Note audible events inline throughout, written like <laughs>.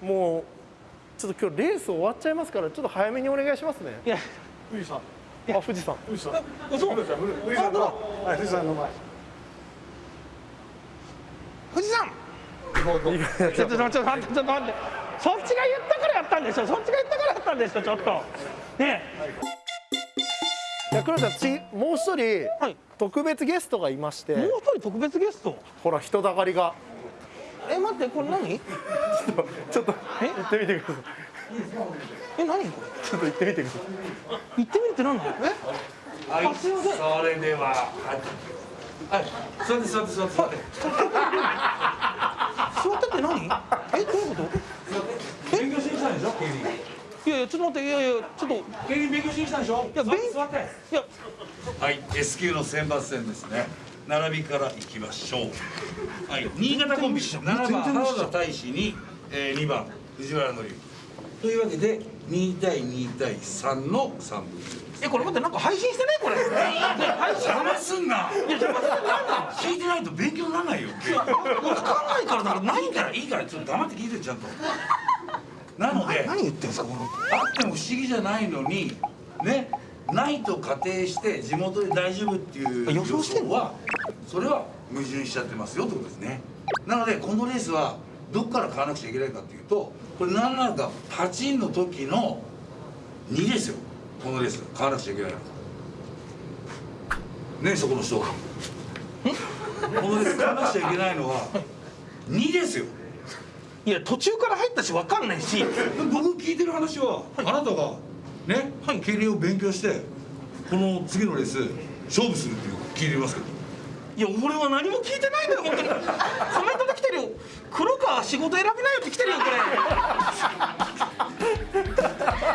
もうちょっと今日レース終わっちゃいますからちょっと早めにお願いしますね。いや。富士山あ富士山富士山嘘富士山富士山のはい富士山の前。富士山ちょっとちょっと待ってちょっと待って。そっちが言ったからやったんでしょそっちが言ったからやったんでしょちょっと。ねいや黒ちゃん次もう一人えはい。特別ゲストがいまして。もう一人特別ゲスト？ほら人だかりがえ待ってこれ何？ちょっとえ？行ってみてください。え何？こちょっと行ってみてくだされ行ってみるって何？え？はい、あすいません。それでは、はい、はい、座って座って座って座って。座ってって何？えどういうこと？勉強しに来たんでしょ？いやいやちょっと待っていやいやちょっと。勉強しに来たんでしょ？や勉座って。や。はい、S 級の選抜戦ですね。並びからいきましょう。<laughs> はい、新潟コンビ、7番原田大使に、えー、2番藤原紀之。というわけで、2対2対3の3分。えこれ待ってなんか配信してねこれね配信邪魔すんな。いや邪魔すんだ聞いてないと勉強にならないよ。わかんないからだからない何からいいからちょっと黙って聞いてちゃんと。なので。何言ってんすかこのあっても不思議じゃないのにねないと仮定して地元で大丈夫っていう予想はそれは矛盾しちゃってますよってことですね。なのでこのレースはどこから買わなくちゃいけないかっていうとこれ何なのかパチンの時の2ですよ。このレース買わなくちゃいけないの。ねそこの人このレース買わなくちゃいけないのは2ですよ。いや途中から入ったしわかんないし。僕聞いてる話は、あなたがね、競輪を勉強してこの次のレース勝負するっていう聞いてますけどいや俺は何も聞いてないんだよ本当に。コメントで来てるよ。黒川仕事選びなよって来てるよこれ。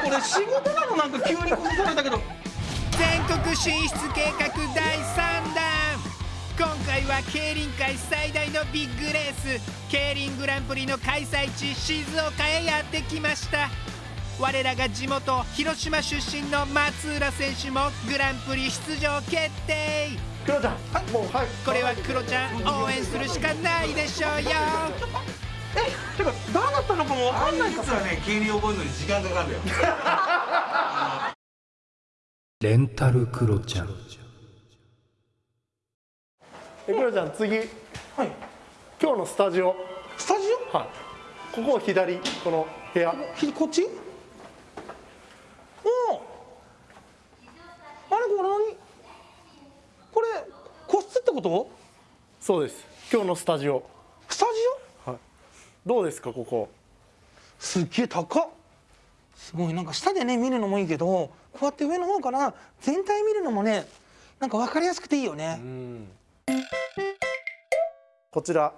これ仕事なのなんか急に崩されたけど。全国進出計画第3弾。今回は競輪界最大のビッグレース。競輪グランプリの開催地静岡へやってきました。我らが地元広島出身の松浦選手もグランプリ出場決定。い黒ちゃん。もうはいこれはクロちゃん応援するしかないでしょうよ。えてか誰だったのかもわかんないか実はね競輪覚えるのに時間かかるよ。<laughs> レンタルクロちゃん。え黒ちゃん次。はい。今日のスタジオ。スタジはい。ここ左この部屋。こっち？おおあれこれ何これ個室ってこと？そうです。今日のスタジオ。スタジオ？どうですかここ？すっげえ高っ。すごい。なんか下でね見るのもいいけどこうやって上の方から全体見るのもねなんか分かりやすくていいよね、こちら。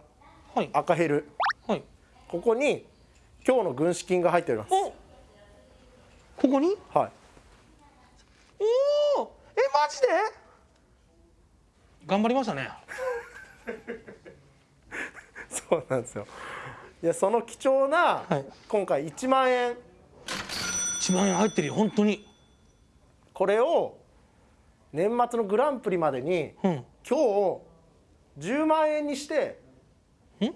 はい。赤ヘル。はい。ここに今日の軍資金が入っております。おここに？はい。おおえマジで？頑張りましたね。<laughs> そうなんですよ。いやその貴重な、はい。今回1万円。1万円入ってるよ本当に。これを年末のグランプリまでにうん。今日10万円にしてん？今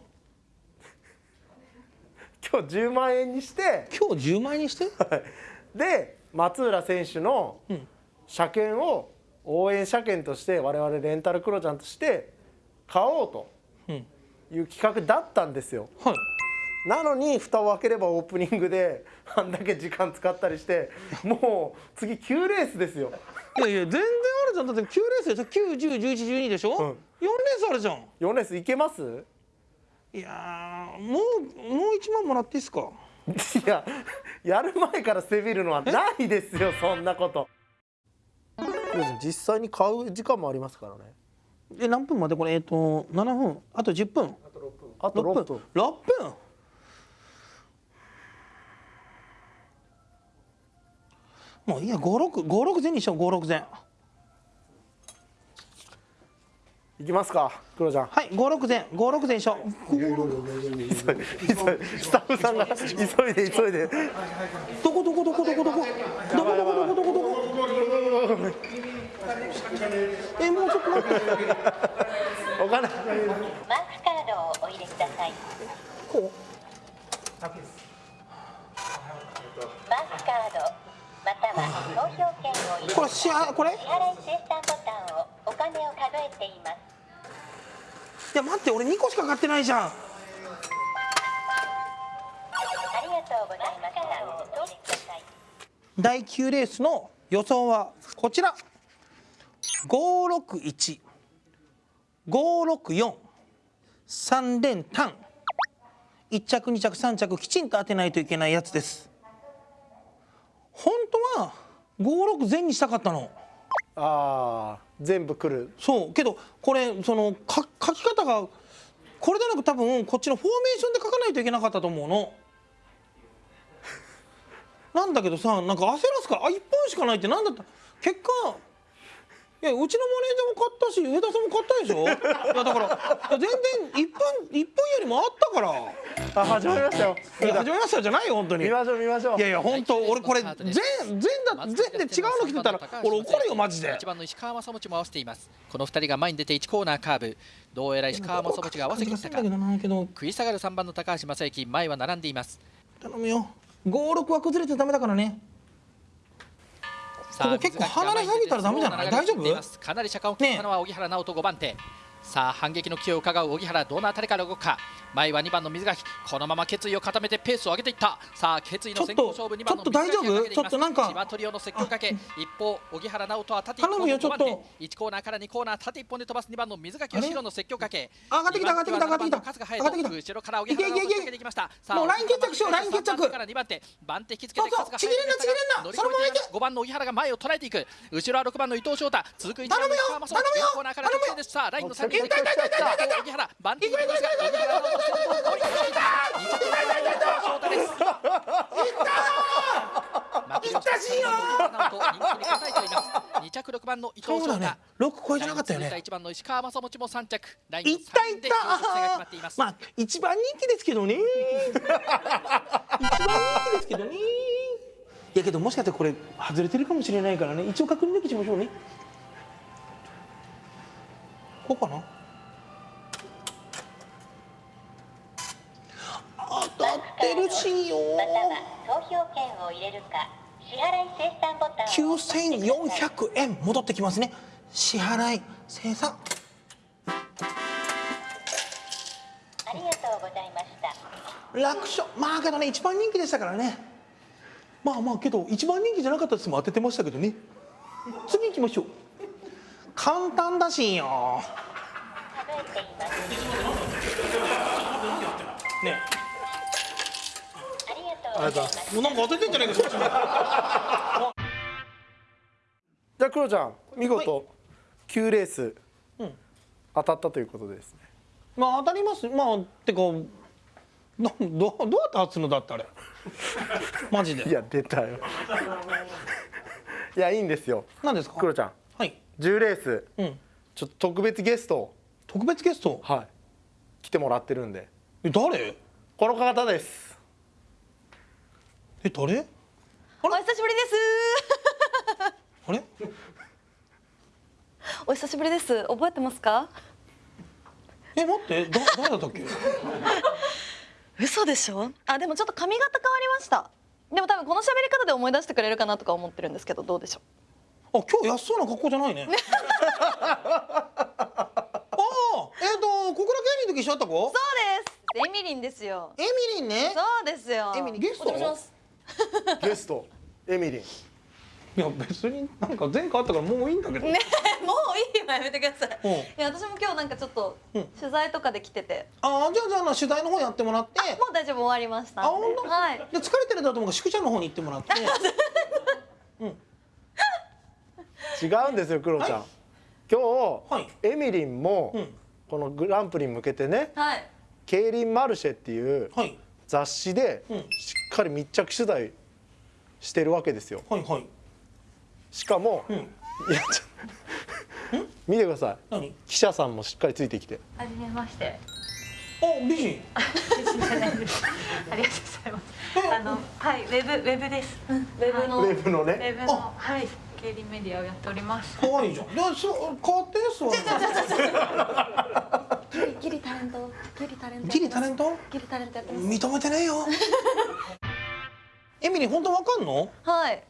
日10万円にして今日10万円にして？<laughs> で松浦選手のうん。車検を応援車検として我々レンタルクロちゃんとして買おうとうんいう企画だったんですよ。はい。なのに蓋を開ければオープニングであんだけ時間使ったりしてもう次9レースですよ。いやいや全然あるじゃん。だって9レースでしょ？9101112でしょ、うん。4レースあるじゃん。4レースいけます？いやーもうもう1万もらっていいですか？いややる前からせびるのはないですよそんなこと実際に買う時間もありますからね。え何分までこれ？えっ、ー、と7分？あと10分？あと6分。あと6分 ,6 分？もういいや5656前にしよう56前いきますかクロちゃん。はい56前56前にしよう。急いでスタッフさんが急いで急いで。どこどこどこどこどこ？えもうちょっと待って。お金。マークカードをお入れください。こう。スカードまたは投票券を入れこれしあこれ？支払い精算ボタンをお金を数えています。いや待って俺2個しか買ってないじゃん。ありがとうございました第9レースの予想はこちら561 564 3連単。1着2着3着きちんと当てないといけないやつです。本当は56全にしたかったの。ああ全部来る。そう。けどこれそのか書き方がこれでなく多分こっちのフォーメーションで書かないといけなかったと思うの。なんだけどさなんか焦らすからあ一1本しかないってなんだった？結果いやうちのマネージャーも買ったし上田さんも買ったでしょ？<laughs> いやだからいや全然1分一分よりもあったから。あ始まりましたよ。いや始めましたじゃないよ本当に。見ましょう見ましょう。いやいや本当俺これ全全だ全で違うの来てたら俺怒るよマジで。1番の石川正持も合わせています。この2人が前に出て1コーナーカーブ。どうやら石川正持が合わせてきたか。だけどなけど食い下がる3番の高橋正幸前は並んでいます頼むよ56は崩れてダメだからねここ結構離れすぎたらダメじゃない？大丈夫？かなり車間を切ったのは荻原直人5番手。さあ反撃の気を伺う荻原。どのあたりから動くか？前は2番の水垣このまま決意を固めてペースを上げていった。さあ決意の先行勝負2番のちょっと大丈夫？ちょっとなんか千葉トリオの積極かけ一方荻原直人は縦1頼むよちょっと。1コーナーから2コーナー縦1本で飛ばす。2番の水垣あれ？後ろの積極かけ。上がってきた上がってきた上がってきた。二番手は7番の春日上がってきた後ろから荻原直人仕掛けていきました。さあもうライン決着しようライン決着。から2番手。番手引きつけてちぎれんなちぎれんな。そのまま行け5番の荻原が前を捉えていく後ろは6番の伊藤翔太。続く1番の頼むよ頼むよ。コーナーから直線です。さあラインの先に荻原番手引きが荻原いかけていた2着6番の伊藤翔太ね6超えてなかったよね1番の石川正持も3着ラインのいったいっ3でままあ一番人気ですけどね一番人気ですけどねいやけどもしかしてこれ外れてるかもしれないからね一応確認だけしましょうねこうかな当たってるしよまたは投票券を入れるか支払い精算ボタンを押してください。9400円戻ってきますね。支払い生産。ありがとうございました。楽勝。まあけどね一番人気でしたからね。まあまあけど一番人気じゃなかったですも当ててましたけどね。次行きましょう。簡単だしよ。数えています。ねありがとうございます。もうなんか当ててんじゃないかそっちもじゃあクロちゃん見事9レースうん。当たったということでですね。まあ当たります。まあてかなどどうやって当つのだってあれ？<laughs> マジいでや出たよ。いやいいんですよ。何ですか？クロちゃんはい。10レースうん。ちょっと特別ゲスト。を特別ゲスト？はい。来てもらってるんで。え誰？この方ですえ誰？お久しぶりです。あれ？<laughs> お久しぶりです。覚えてますか？え待ってだ誰だったっけ？<laughs> 嘘でしょ？あでもちょっと髪型変わりました。でも多分この喋り方で思い出してくれるかなとか思ってるんですけどどうでしょあ今日安そうな格好じゃないね <laughs> ああえっ、と小倉競輪の時一緒だったう？子？そうです。エミリンですよ。エミリンねそうですよ。エミリンゲストお邪魔します <laughs> ゲストエミリン。いや別になんか前回あったからもういいんだけど、ねもういいわやめてください。うん。いや私も今日なんかちょっとうん。取材とかで来てて、ああじゃあじゃあな取材の方やってもらって。もう大丈夫終わりましたんで。あ本当？はい。で疲れてるんだと思うから宿舎の方に行ってもらって。<laughs> 違うんですよクロちゃん、今日、はい。エミリンも、うん。このグランプリに向けてねはい。「競輪マルシェ」っていうはい。雑誌でうんかり密着取材してるわけですよ。はいはい。しかも、うん。いやちょ <laughs> 見てください。何？記者さんもしっかりついてきて。はじめまして。あ美人。<laughs> ありがとうございます。あのはいウェブウェブです。ウェブの。ウェブのウねェブのはい。競輪メディアをやっております。可愛いじゃん。でそう変わって座る <laughs> ギリギリタレント。ギリタレント。ギリタレント？ギリタレントやってます。認めてねえよエミリー本当わかんの？はい。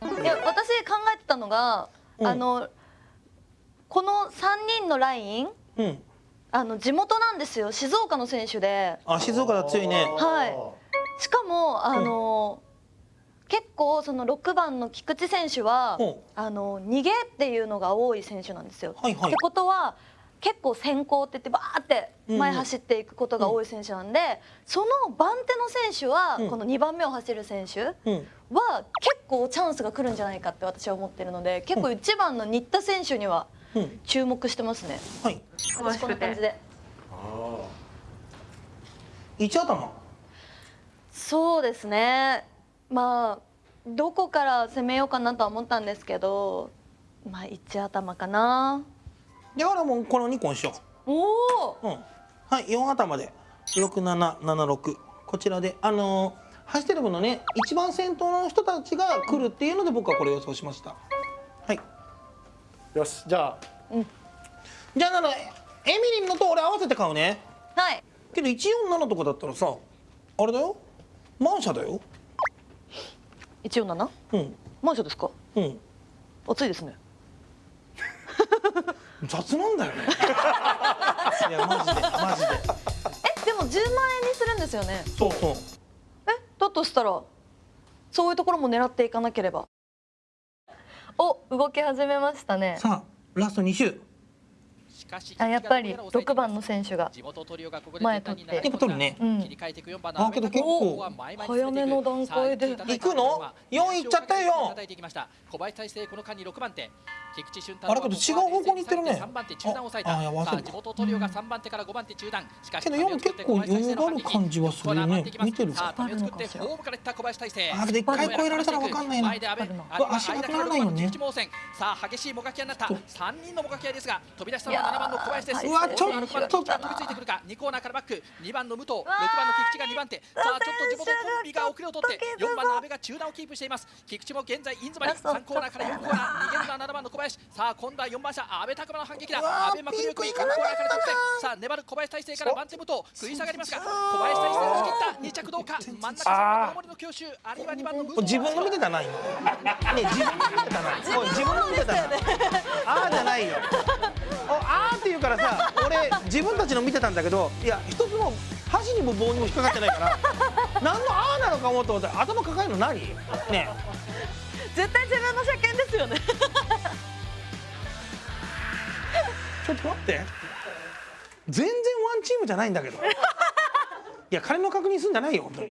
いや私考えてたのが、うん。あのこの3人のラインうん。あの地元なんですよ。静岡の選手で。あ静岡だ強いね。はい。しかもあの、結構その6番の菊池選手は、うん。あの逃げっていうのが多い選手なんですよ。はいはい。ってことは結構先行って言ってバーって前走っていくことが多い選手なんで、その番手の選手は、うん。この2番目を走る選手うん。は結構チャンスが来るんじゃないかって私は思ってるので結構1番の新田選手にはうん。注目してますね。はい。私こんな感じで。一頭そうですね。まあどこから攻めようかなとは思ったんですけどまあ一頭かなだからもうこの2個にしよおおううん。はい4頭で。6776こちらであのー走ってる分のね一番先頭の人たちが来るっていうので僕はこれ予想しました。はい。よしじゃあ。じゃあなのエミリンのと俺合わせて買うね。はい。けど147とかだったらさあれだよ。マンシャだよ。147うん。マンションですか？うん。暑いですね雑なんだよね。<laughs> いやマジでマジで。えでも10万円にするんですよね。そうそう。えだとしたらそういうところも狙っていかなければ。お動き始めましたね。さあラスト2周あやっぱり6番の選手が地元トリオがここで前取って。取るね。うん。切り替えていく4番のあけど結構早めの段階で。行くの？4行っちゃったよ。叩いていきました小林大成この間に6番手。菊池俊太あれけど違う方向に行ってるね。3番手中段を抑えああいやた。さあ忘れた地元トリオが3番手から5番手中段。しかしけど4結構余裕がある感じはするね。見てるさあためを作ってホームからいった小林大成。あけど一回超えられたら分かんないな。足なくならないよね。さあ激しいもがき合いになった3人のもがき合いですが飛び出したのは7番の小林です。うわちょっと6番の菊池が飛びついてくるか。2コーナーからバック。2番の武藤。6番の菊池が2番手。さあちょっと地元コンビが遅れを取って4番の阿部が中段をキープしています。菊池も現在インズバリ3コーナーから4コーナー。逃げるのは7番の小林。さあ今度は4番車。阿部拓磨の反撃だ。阿部幕力3コーナーから得点さあ粘る小林大成から番手武藤食い下がりますが小林大成を仕切った2着どう。か真ん中3番守りの強襲あるいは2番の武藤自分の見てたな今。ね自分の見てたな。自分の見てたな。ああじゃないよからさ俺自分たちの見てたんだけどいや一つも箸にも棒にも引っかかってないから何のあーなのか思うと思ったら頭抱えるの何？ね絶対自分の車検ですよね。ちょっと待って。全然ワンチームじゃないんだけど。いや金の確認すんじゃないよ本当に